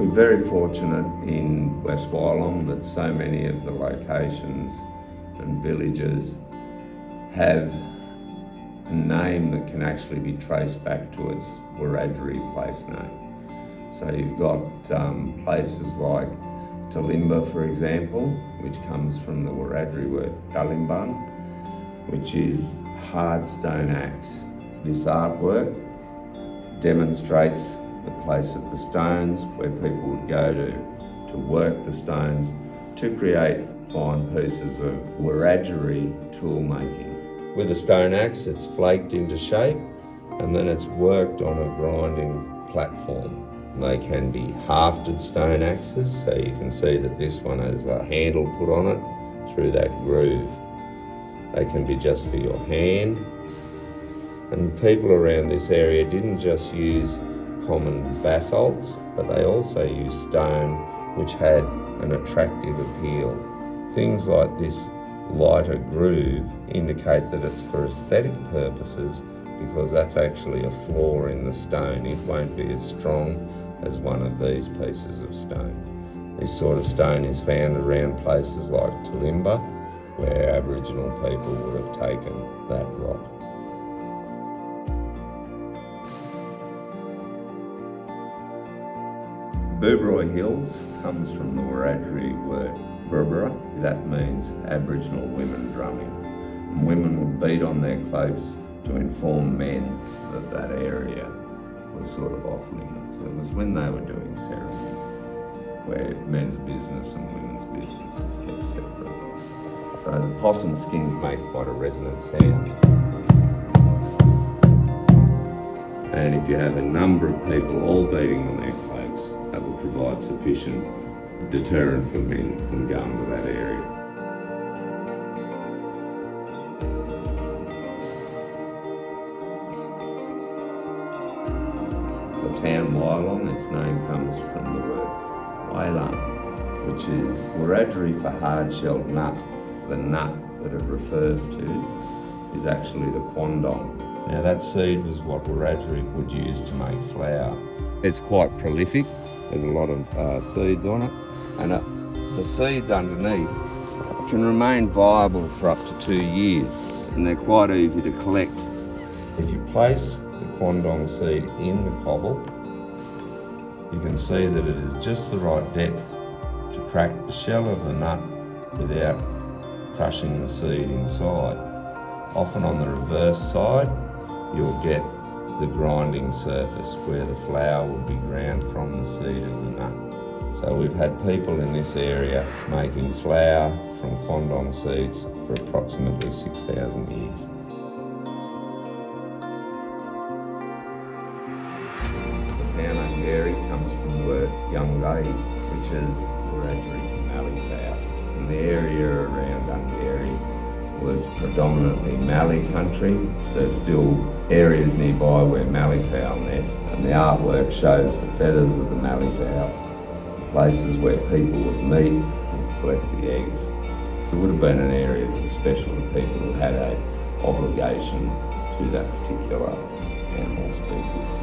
We're very fortunate in West Wyalong that so many of the locations and villages have a name that can actually be traced back to its Wiradjuri place name. So you've got um, places like Tallimba, for example, which comes from the Wiradjuri word Dalimban, which is hard stone axe. This artwork demonstrates place of the stones where people would go to, to work the stones to create fine pieces of Wiradjuri tool making. With a stone axe, it's flaked into shape and then it's worked on a grinding platform. They can be hafted stone axes, so you can see that this one has a handle put on it through that groove. They can be just for your hand. And people around this area didn't just use common basalts, but they also used stone which had an attractive appeal. Things like this lighter groove indicate that it's for aesthetic purposes because that's actually a flaw in the stone. It won't be as strong as one of these pieces of stone. This sort of stone is found around places like Tallimba, where Aboriginal people would have taken that rock. Boobroy Hills comes from the Wiradjuri word Burbera. That means Aboriginal women drumming. And women would beat on their cloaks to inform men that that area was sort of off limits. It was when they were doing ceremony where men's business and women's business is kept separate. So the possum skins make quite a resonant sound. And if you have a number of people all beating on their provide sufficient deterrent for men from going to that area. The town Wyalong, its name comes from the word Wailang, which is Wiradjuri for hard-shelled nut. The nut that it refers to is actually the quandong. Now that seed was what Wiradjuri would use to make flour. It's quite prolific, there's a lot of uh, seeds on it, and it, the seeds underneath can remain viable for up to two years, and they're quite easy to collect. If you place the quandong seed in the cobble, you can see that it is just the right depth to crack the shell of the nut without crushing the seed inside. Often on the reverse side, you'll get the grinding surface where the flour will be ground from the seed of the nut. So we've had people in this area making flour from quandong seeds for approximately 6,000 years. The town Ungarie comes from the word Yungai, which is for Mallee fowl. And the area around Ungarie was predominantly Mallee country. There's still areas nearby where Mallee fowl nest, and the artwork shows the feathers of the Mallee fowl, places where people would meet and collect the eggs. It would have been an area that was special to people who had a obligation to that particular animal species.